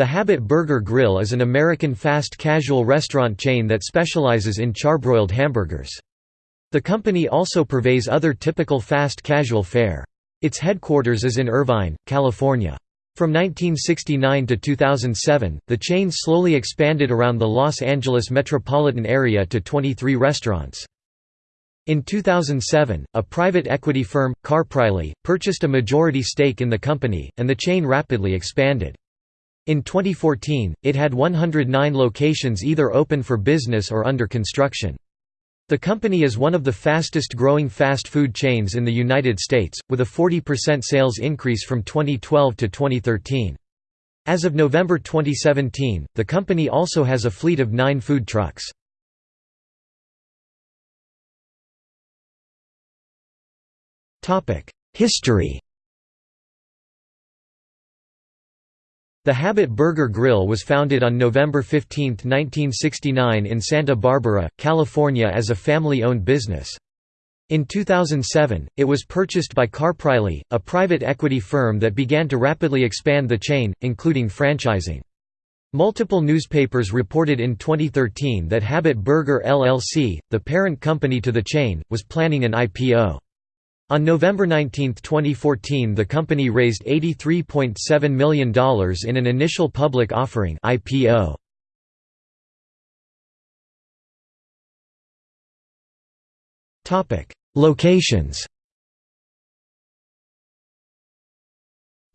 The Habit Burger Grill is an American fast casual restaurant chain that specializes in charbroiled hamburgers. The company also purveys other typical fast casual fare. Its headquarters is in Irvine, California. From 1969 to 2007, the chain slowly expanded around the Los Angeles metropolitan area to 23 restaurants. In 2007, a private equity firm, Karp Reilly, purchased a majority stake in the company, and the chain rapidly expanded. In 2014, it had 109 locations either open for business or under construction. The company is one of the fastest growing fast food chains in the United States, with a 40% sales increase from 2012 to 2013. As of November 2017, the company also has a fleet of nine food trucks. History The Habit Burger Grill was founded on November 15, 1969 in Santa Barbara, California as a family-owned business. In 2007, it was purchased by Karp Reilly, a private equity firm that began to rapidly expand the chain, including franchising. Multiple newspapers reported in 2013 that Habit Burger LLC, the parent company to the chain, was planning an IPO. On November 19, 2014 the company raised $83.7 million in an initial public offering IPO. Locations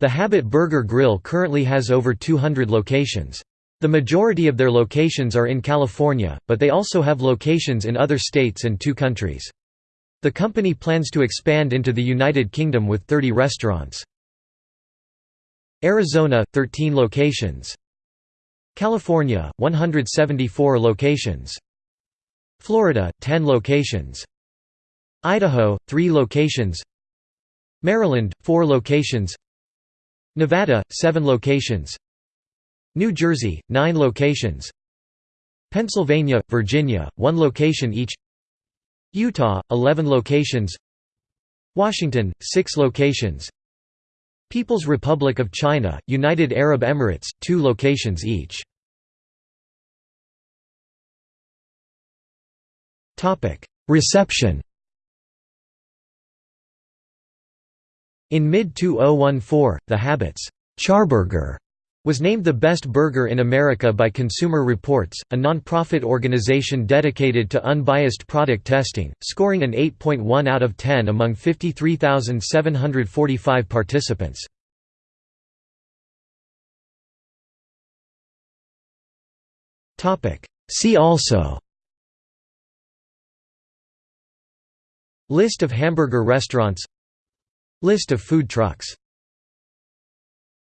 The Habit Burger Grill currently has over 200 locations. The majority of their locations are in California, but they also have locations in other states and two countries. The company plans to expand into the United Kingdom with 30 restaurants. Arizona – 13 locations. California – 174 locations. Florida – 10 locations. Idaho – 3 locations. Maryland – 4 locations. Nevada – 7 locations. New Jersey – 9 locations. Pennsylvania, Virginia – 1 location each Utah, 11 locations. Washington, 6 locations. People's Republic of China, United Arab Emirates, 2 locations each. Reception. In mid-2014, The Habits Charburger was named the best burger in America by Consumer Reports, a non-profit organization dedicated to unbiased product testing, scoring an 8.1 out of 10 among 53,745 participants. See also List of hamburger restaurants List of food trucks